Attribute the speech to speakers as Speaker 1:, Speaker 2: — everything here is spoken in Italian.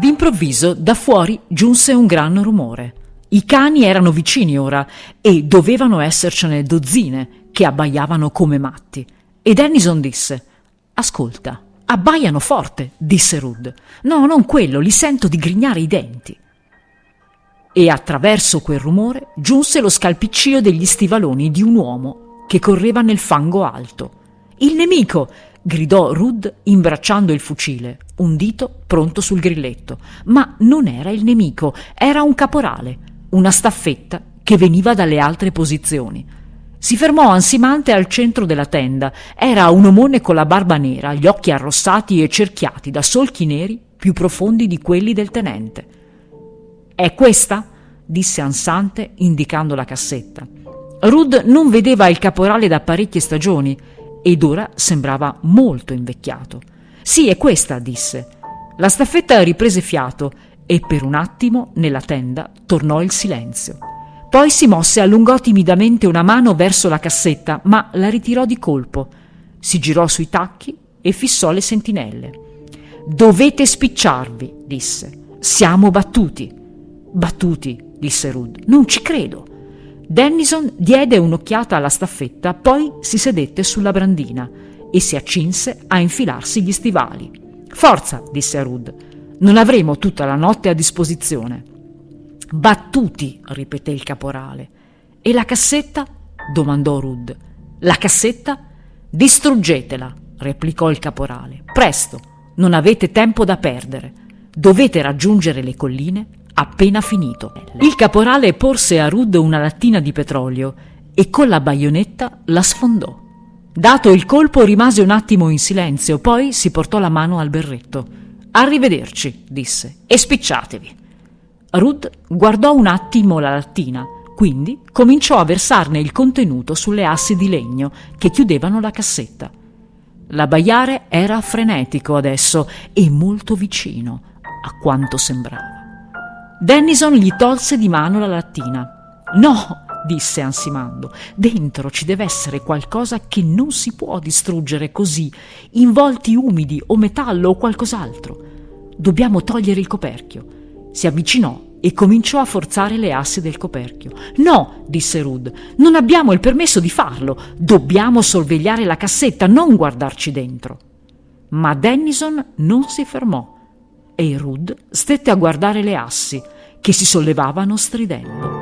Speaker 1: D'improvviso da fuori giunse un gran rumore. I cani erano vicini ora e dovevano essercene dozzine che abbaiavano come matti. E Dennison disse: Ascolta, abbaiano forte, disse Rud. No, non quello, li sento digrignare i denti. E attraverso quel rumore giunse lo scalpiccio degli stivaloni di un uomo che correva nel fango alto. Il nemico! gridò Rud imbracciando il fucile, un dito pronto sul grilletto. Ma non era il nemico, era un caporale, una staffetta che veniva dalle altre posizioni. Si fermò ansimante al centro della tenda. Era un omone con la barba nera, gli occhi arrossati e cerchiati da solchi neri più profondi di quelli del tenente. È questa? disse ansante, indicando la cassetta. Rud non vedeva il caporale da parecchie stagioni ed ora sembrava molto invecchiato. Sì, è questa, disse. La staffetta riprese fiato e per un attimo nella tenda tornò il silenzio. Poi si mosse e allungò timidamente una mano verso la cassetta, ma la ritirò di colpo. Si girò sui tacchi e fissò le sentinelle. Dovete spicciarvi, disse. Siamo battuti. Battuti, disse Rud. Non ci credo. Dennison diede un'occhiata alla staffetta, poi si sedette sulla brandina e si accinse a infilarsi gli stivali. Forza, disse Rud. Non avremo tutta la notte a disposizione. Battuti, ripeté il caporale. E la cassetta? domandò Rud. La cassetta? Distruggetela, replicò il caporale. Presto, non avete tempo da perdere. Dovete raggiungere le colline appena finito. Il caporale porse a Rud una lattina di petrolio e con la baionetta la sfondò. Dato il colpo rimase un attimo in silenzio, poi si portò la mano al berretto. Arrivederci, disse, e spicciatevi. Ruth guardò un attimo la lattina, quindi cominciò a versarne il contenuto sulle assi di legno che chiudevano la cassetta. L'abbaiare era frenetico adesso e molto vicino, a quanto sembrava. Dennison gli tolse di mano la lattina. No, disse ansimando, dentro ci deve essere qualcosa che non si può distruggere così, involti umidi o metallo o qualcos'altro. Dobbiamo togliere il coperchio. Si avvicinò e cominciò a forzare le assi del coperchio. No, disse Rud, non abbiamo il permesso di farlo. Dobbiamo sorvegliare la cassetta, non guardarci dentro. Ma Dennison non si fermò e Rud stette a guardare le assi che si sollevavano stridendo.